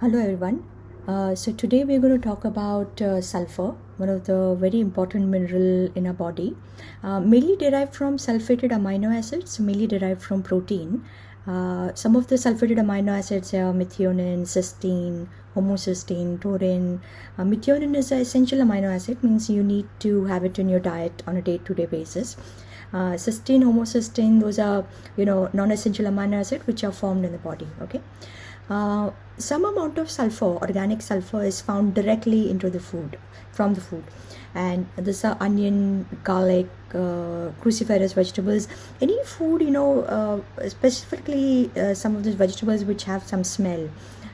Hello everyone. Uh, so today we're going to talk about uh, sulfur, one of the very important mineral in our body, uh, mainly derived from sulfated amino acids, mainly derived from protein. Uh, some of the sulfated amino acids are methionine, cysteine, homocysteine, taurine. Uh, methionine is an essential amino acid, means you need to have it in your diet on a day-to-day basis. Uh, cysteine, homocysteine, those are you know non-essential amino acids which are formed in the body. Okay. Uh, some amount of sulfur, organic sulfur, is found directly into the food from the food, and this are onion, garlic, uh, cruciferous vegetables. Any food, you know, uh, specifically uh, some of these vegetables which have some smell.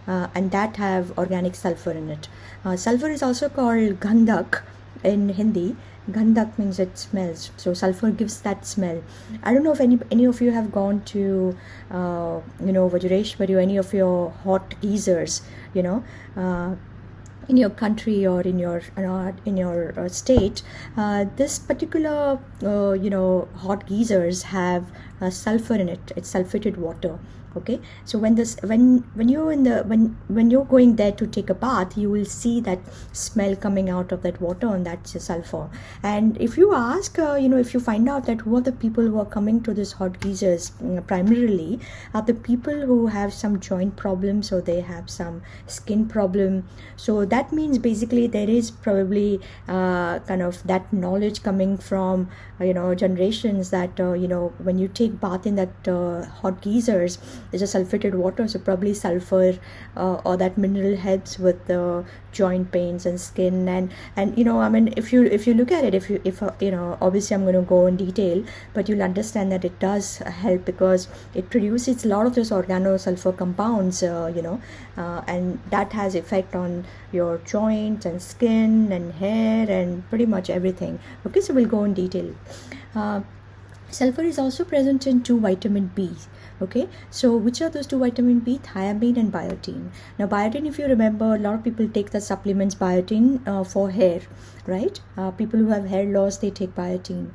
Uh, and that have organic sulfur in it. Uh, sulfur is also called gandhak in Hindi, Gandhak means it smells. So sulfur gives that smell. I don't know if any any of you have gone to uh, you know Vajreshwari or any of your hot geysers, you know. Uh, in your country or in your uh, in your uh, state, uh, this particular you know hot geysers have uh, sulfur in it. It's sulfated water okay? So when this when when you're in the when when you're going there to take a bath you will see that smell coming out of that water and that's sulfur. And if you ask uh, you know if you find out that who are the people who are coming to this hot geysers mm, primarily are the people who have some joint problems or they have some skin problem. So that means basically there is probably uh, kind of that knowledge coming from uh, you know generations that uh, you know when you take bath in that uh, hot geysers. There's a sulfated water so probably sulfur uh, or that mineral helps with the joint pains and skin. And and you know i mean if you if you look at it if you if uh, you know obviously i'm going to go in detail but you'll understand that it does help because it produces a lot of those organosulfur compounds uh, you know uh, and that has effect on your joints and skin and hair and pretty much everything. Okay so we'll go in detail. Uh, sulfur is also present in 2 vitamin b okay? So which are those two vitamin b? Thiamine and biotin. Now biotin if you remember a lot of people take the supplements biotin uh, for hair right? Uh, people who have hair loss they take biotin.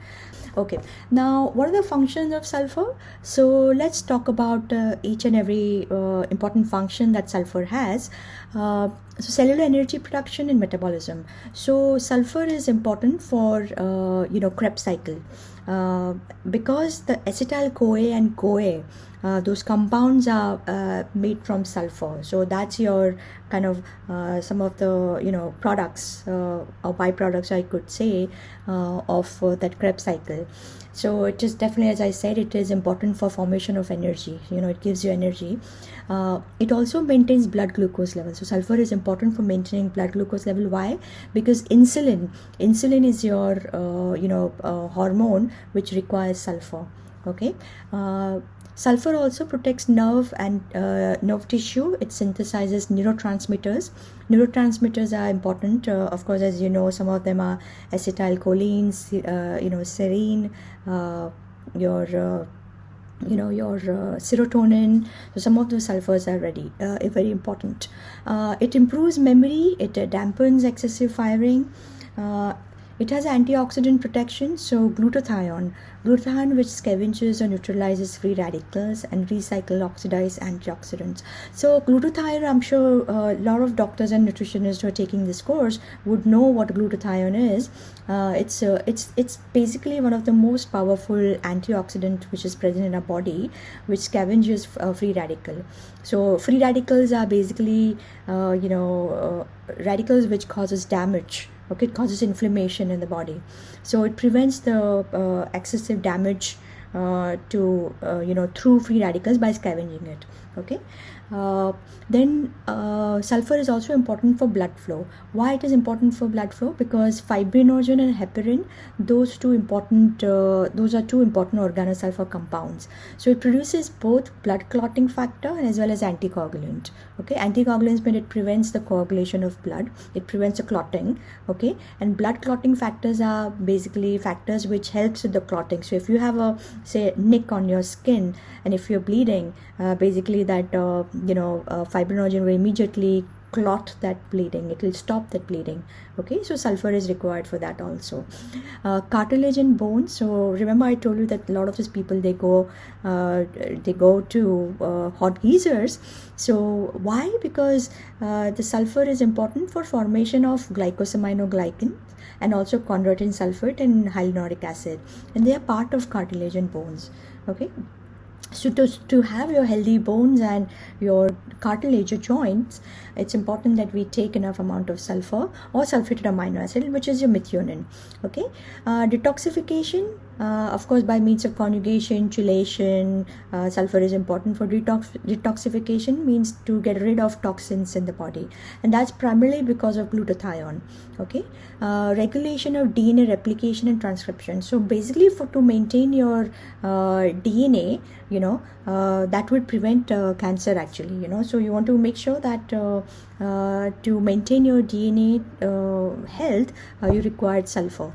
Okay. Now what are the functions of sulfur? So let's talk about uh, each and every uh, important function that sulfur has. Uh, so cellular energy production and metabolism. So sulfur is important for uh, you know krebs cycle uh, because the acetyl CoA and CoA uh, those compounds are uh, made from sulfur. So that's your kind of uh, some of the you know products uh, or byproducts i could say of that krebs cycle. So it is definitely as i said it is important for formation of energy. You know it gives you energy. It also maintains blood glucose level. So sulfur is important for maintaining blood glucose level. Why? Because insulin insulin is your you know hormone which requires sulfur okay? Uh, sulfur also protects nerve and uh, nerve tissue. It synthesizes neurotransmitters. Neurotransmitters are important. Uh, of course as you know some of them are acetylcholine uh, you know serine uh, your uh, you know your serotonin. So some of those sulfurs are ready very important. It improves memory. It dampens excessive firing it has antioxidant protection, so glutathione, glutathione which scavenges or neutralizes free radicals and recycle oxidized antioxidants. So glutathione, I'm sure a lot of doctors and nutritionists who are taking this course would know what glutathione is. Uh, it's uh, it's it's basically one of the most powerful antioxidant which is present in our body, which scavenges uh, free radical. So free radicals are basically uh, you know uh, radicals which causes damage okay it causes inflammation in the body. So it prevents the uh, excessive damage uh, to uh, you know through free radicals by scavenging it okay uh, then uh, sulfur is also important for blood flow. Why it is important for blood flow? Because fibrinogen and heparin those two important uh, those are two important organosulfur compounds. So it produces both blood clotting factor as well as anticoagulant. Okay? Anticoagulants mean it prevents the coagulation of blood. It prevents the clotting. Okay? And blood clotting factors are basically factors which helps with the clotting. So if you have a say nick on your skin and if you're bleeding uh, basically that uh, you know uh, fibrinogen will immediately clot that bleeding. It will stop that bleeding. Okay? So sulfur is required for that also. Uh, cartilage and bone. So remember i told you that a lot of these people they go uh, they go to uh, hot geysers. So why? Because uh, the sulfur is important for formation of glycosaminoglycan and also chondroitin sulfate and hyaluronic acid. And they are part of cartilage and bones. Okay so to, to have your healthy bones and your cartilage your joints it's important that we take enough amount of sulfur or sulfated amino acid which is your methionine okay? Uh, detoxification of course by means of conjugation chelation uh, sulfur is important for detox detoxification means to get rid of toxins in the body. And that's primarily because of glutathione okay? Uh, regulation of dna replication and transcription. So basically for to maintain your uh, dna you know uh, that would prevent uh, cancer actually you know? So you want to make sure that to maintain your dna health you require sulfur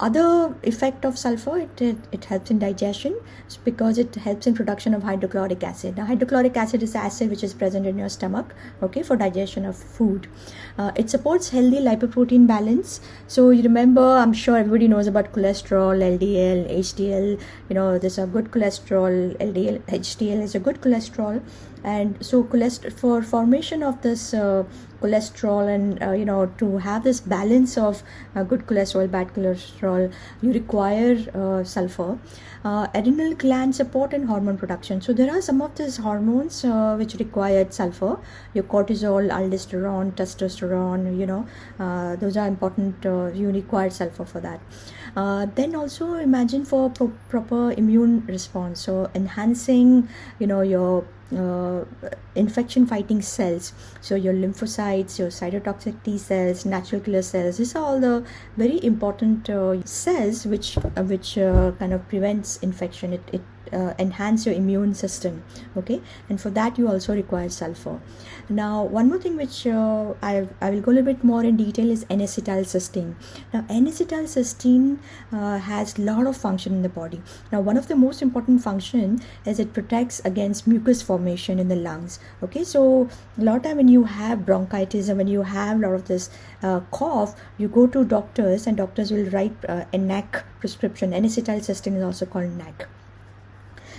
other effect of sulfur it, it, it, helps in digestion. Because it helps in production of hydrochloric acid. Now hydrochloric acid is acid which is present in your stomach okay for digestion of food. Uh, it supports healthy lipoprotein balance. So you remember i'm sure everybody knows about cholesterol ldl hdl you know there's a good cholesterol ldl hdl is a good cholesterol and so cholesterol for formation of this uh, cholesterol and uh, you know to have this balance of uh, good cholesterol bad cholesterol you require uh, sulfur uh, adrenal gland support and hormone production. So there are some of these hormones uh, which require sulfur your cortisol aldosterone testosterone you know those are important you require sulfur for that. Then also imagine for pro- proper immune response. So enhancing you know your uh, infection fighting cells. So your lymphocytes your cytotoxic t cells natural killer cells these are all the very important uh, cells which uh, which uh, kind of prevents infection. It, it uh, enhance your immune system okay? And for that you also require sulfur. Now one more thing which uh, I, I will go a little bit more in detail is n-acetylcysteine. Now n-acetylcysteine uh, has a lot of function in the body. Now one of the most important function is it protects against mucus formation in the lungs okay? So a lot of time when you have bronchitis and when you have a lot of this uh, cough you go to doctors and doctors will write uh, a NAC prescription. N-acetylcysteine is also called NAC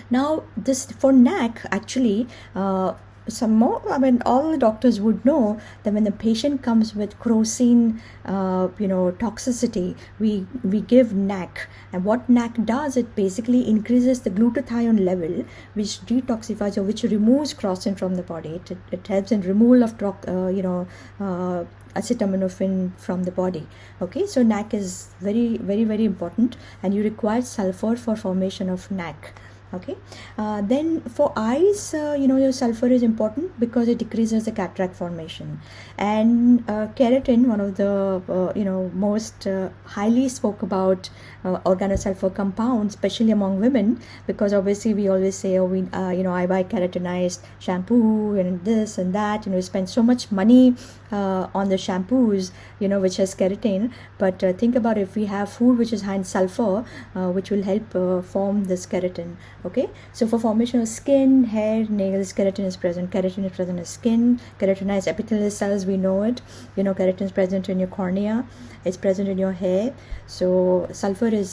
now, this for NAC actually. Uh, some more i mean all the doctors would know that when the patient comes with crocin uh, you know toxicity we we give nac and what nac does it basically increases the glutathione level which detoxifies or which removes crocin from the body. It, it, it helps in removal of uh, you know uh, acetaminophen from the body. Okay so nac is very very very important. And you require sulfur for formation of nac okay? Uh, then for eyes uh, you know your sulfur is important because it decreases the cataract formation. And uh, keratin one of the uh, you know most uh, highly spoke about uh, organosulfur compounds especially among women because obviously we always say oh we you know i buy keratinized shampoo and this and that you know we spend so much money Uh, on the shampoos you know which has keratin. But uh, think about if we have food which is high in sulfur uh, which will help form this keratin okay? So for formation of skin hair nails keratin is present. Keratin is present in skin. Keratinized epithelial cells we know it. You know keratin is present in your cornea. It's present in your hair. So sulfur is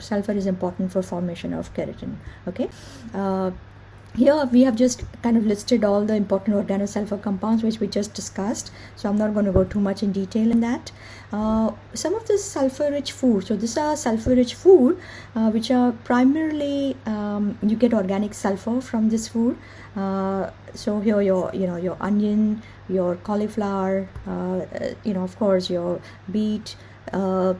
sulfur is important for formation of keratin okay? Uh, here we have just kind of listed all the important organosulfur compounds which we just discussed. So i'm not going to go too much in detail in that. Uh, some of the sulfur rich food. So these are sulfur rich food uh, which are primarily um, you get organic sulfur from this food. Uh, so here your you know your onion your cauliflower uh, you know of course your beet uh,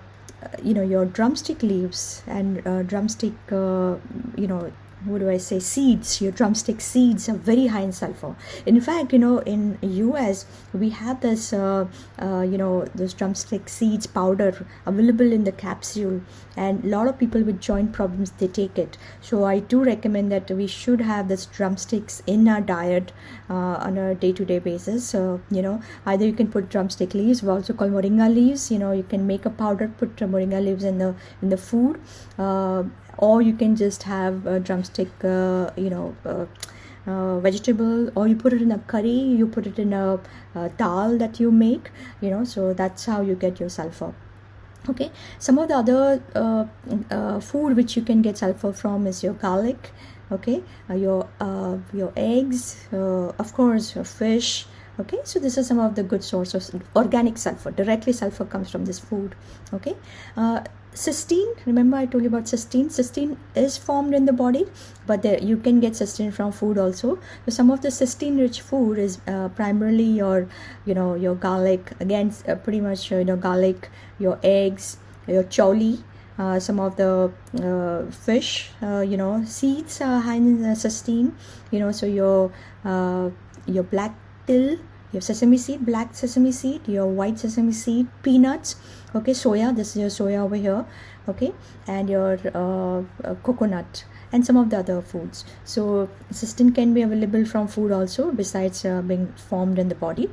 you know your drumstick leaves and uh, drumstick you know what do I say seeds your drumstick seeds are very high in sulfur. In fact you know in US we have this uh, uh, you know those drumstick seeds powder available in the capsule and a lot of people with joint problems they take it. So I do recommend that we should have this drumsticks in our diet uh, on a day-to-day basis. So you know either you can put drumstick leaves we also call moringa leaves. You know you can make a powder put moringa leaves in the in the food. Uh, or you can just have a drumstick uh, you know uh, uh, vegetable or you put it in a curry you put it in a, a dal that you make you know so that's how you get your sulfur. Okay some of the other uh, uh, food which you can get sulfur from is your garlic okay uh, your uh, your eggs uh, of course your fish okay so this is some of the good sources. Organic sulfur directly sulfur comes from this food okay. Uh, cysteine. Remember i told you about cysteine? Cysteine is formed in the body but there you can get cysteine from food also. So some of the cysteine rich food is uh, primarily your you know your garlic again uh, pretty much uh, you know garlic your eggs your choli uh, some of the uh, fish uh, you know seeds are high in cysteine you know so your uh, your black till your sesame seed black sesame seed your white sesame seed peanuts. Okay soya this is your soya over here okay and your uh, coconut and some of the other foods. So cysteine can be available from food also besides uh, being formed in the body.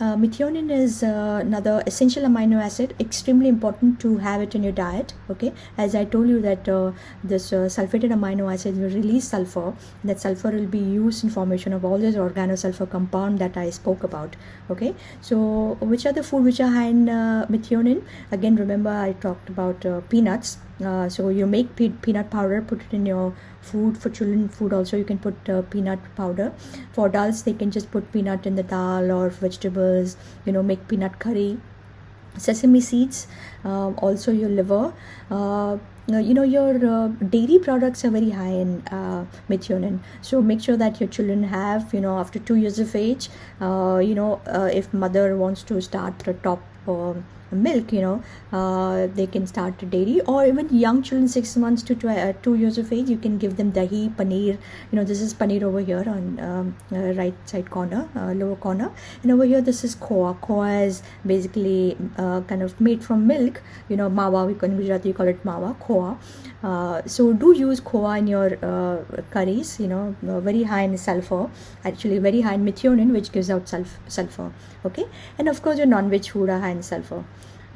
Uh, methionine is uh, another essential amino acid extremely important to have it in your diet okay? As i told you that uh, this uh, sulfated amino acid will release sulfur. That sulfur will be used in formation of all these organosulfur compound that i spoke about okay? So which are the food which are high in uh, methionine? Again remember i talked about uh, uh, so you make pe- peanut powder put it in your food for children food also you can put uh, peanut powder. For adults they can just put peanut in the dal or vegetables you know make peanut curry. Sesame seeds um, also your liver. Uh, you know your uh, dairy products are very high in uh, methionine. So make sure that your children have you know after two years of age uh, you know uh, if mother wants to start the top um, milk you know uh, they can start dairy or even young children six months to tw- uh, two years of age you can give them dahi paneer. You know this is paneer over here on um, uh, right side corner uh, lower corner. And over here this is koa koa is basically uh, kind of made from milk. You know mawa we can gujarati call it mawa koa uh, so do use koa in your curries you know very high in sulfur. Actually very high in methionine which gives out sulf- sulfur okay? And of course your non-veg food are high in sulfur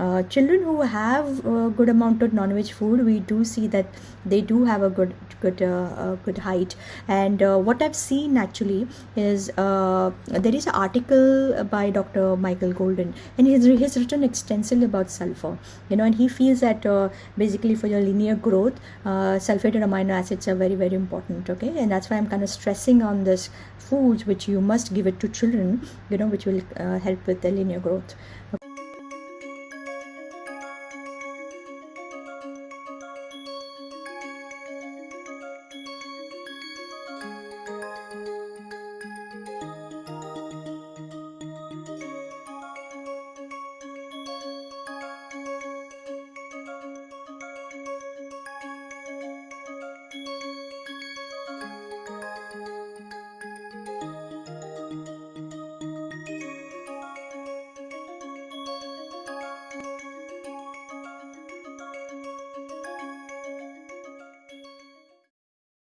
uh, children who have a good amount of non-veg food we do see that they do have a good good uh, good height. And uh, what i've seen actually is uh, there is an article by dr michael golden and he's, he's written extensively about sulfur. You know and he feels that basically for your linear growth sulfated amino acids are very very important okay? And that's why i'm kind of stressing on this foods which you must give it to children you know which will help with the linear growth